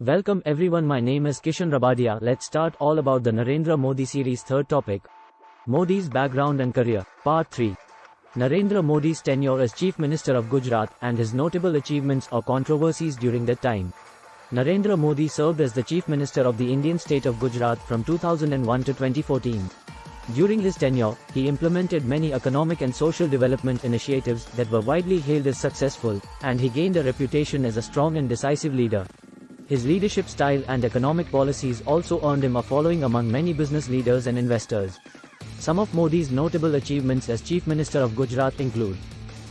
Welcome everyone my name is Kishan Rabadia let's start all about the Narendra Modi series third topic. Modi's background and career, part 3. Narendra Modi's tenure as Chief Minister of Gujarat and his notable achievements or controversies during that time. Narendra Modi served as the Chief Minister of the Indian state of Gujarat from 2001 to 2014. During his tenure, he implemented many economic and social development initiatives that were widely hailed as successful, and he gained a reputation as a strong and decisive leader. His leadership style and economic policies also earned him a following among many business leaders and investors. Some of Modi's notable achievements as Chief Minister of Gujarat include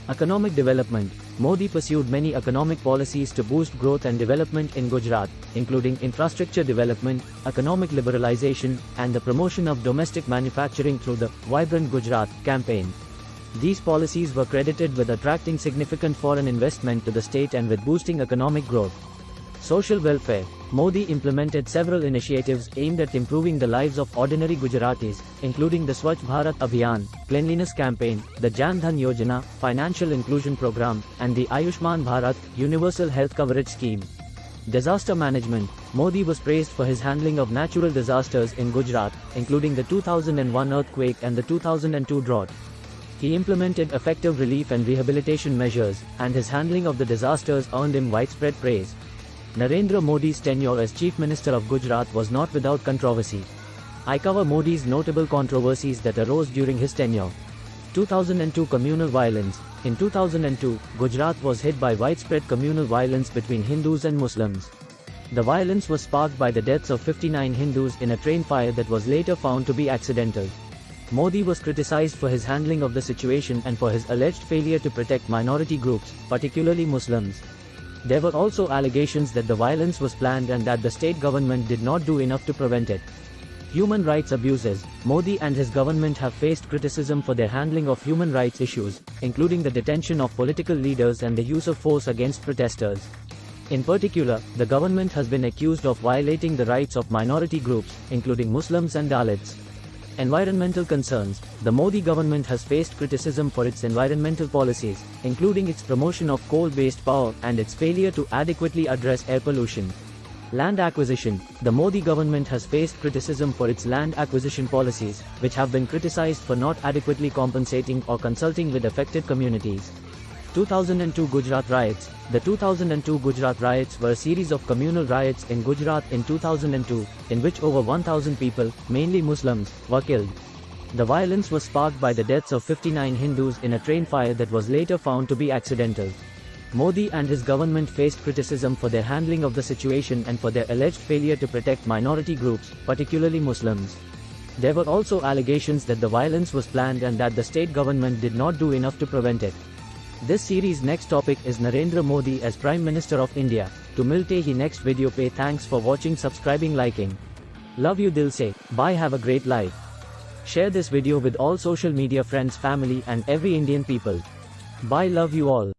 Economic development. Modi pursued many economic policies to boost growth and development in Gujarat, including infrastructure development, economic liberalization, and the promotion of domestic manufacturing through the Vibrant Gujarat campaign. These policies were credited with attracting significant foreign investment to the state and with boosting economic growth. Social welfare. Modi implemented several initiatives aimed at improving the lives of ordinary Gujaratis, including the Swachh Bharat Abhiyan, Cleanliness Campaign, the Jan Dhan Yojana, Financial Inclusion Program, and the Ayushman Bharat, Universal Health Coverage Scheme. Disaster Management Modi was praised for his handling of natural disasters in Gujarat, including the 2001 earthquake and the 2002 drought. He implemented effective relief and rehabilitation measures, and his handling of the disasters earned him widespread praise. Narendra Modi's tenure as Chief Minister of Gujarat was not without controversy. I cover Modi's notable controversies that arose during his tenure. 2002 Communal Violence In 2002, Gujarat was hit by widespread communal violence between Hindus and Muslims. The violence was sparked by the deaths of 59 Hindus in a train fire that was later found to be accidental. Modi was criticized for his handling of the situation and for his alleged failure to protect minority groups, particularly Muslims. There were also allegations that the violence was planned and that the state government did not do enough to prevent it. Human rights abuses Modi and his government have faced criticism for their handling of human rights issues, including the detention of political leaders and the use of force against protesters. In particular, the government has been accused of violating the rights of minority groups, including Muslims and Dalits. Environmental concerns The Modi government has faced criticism for its environmental policies, including its promotion of coal-based power and its failure to adequately address air pollution. Land acquisition The Modi government has faced criticism for its land acquisition policies, which have been criticized for not adequately compensating or consulting with affected communities. 2002 Gujarat riots The 2002 Gujarat riots were a series of communal riots in Gujarat in 2002, in which over 1,000 people, mainly Muslims, were killed. The violence was sparked by the deaths of 59 Hindus in a train fire that was later found to be accidental. Modi and his government faced criticism for their handling of the situation and for their alleged failure to protect minority groups, particularly Muslims. There were also allegations that the violence was planned and that the state government did not do enough to prevent it. This series next topic is Narendra Modi as Prime Minister of India. To milte hi next video pay thanks for watching subscribing liking. Love you dil se, bye have a great life. Share this video with all social media friends family and every Indian people. Bye love you all.